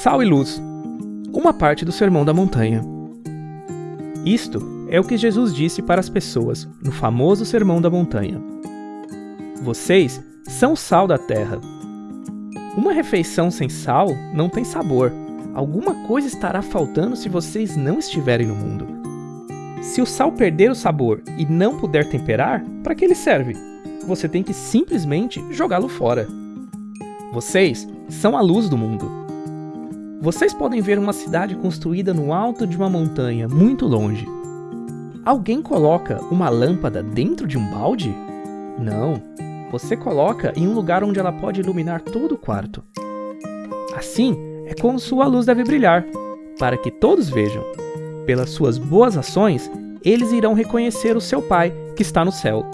Sal e luz. Uma parte do Sermão da Montanha. Isto é o que Jesus disse para as pessoas no famoso Sermão da Montanha. Vocês são o sal da terra. Uma refeição sem sal não tem sabor. Alguma coisa estará faltando se vocês não estiverem no mundo. Se o sal perder o sabor e não puder temperar, para que ele serve? Você tem que simplesmente jogá-lo fora. Vocês são a luz do mundo. Vocês podem ver uma cidade construída no alto de uma montanha, muito longe. Alguém coloca uma lâmpada dentro de um balde? Não. Você coloca em um lugar onde ela pode iluminar todo o quarto. Assim é como sua luz deve brilhar, para que todos vejam. Pelas suas boas ações, eles irão reconhecer o seu Pai que está no céu.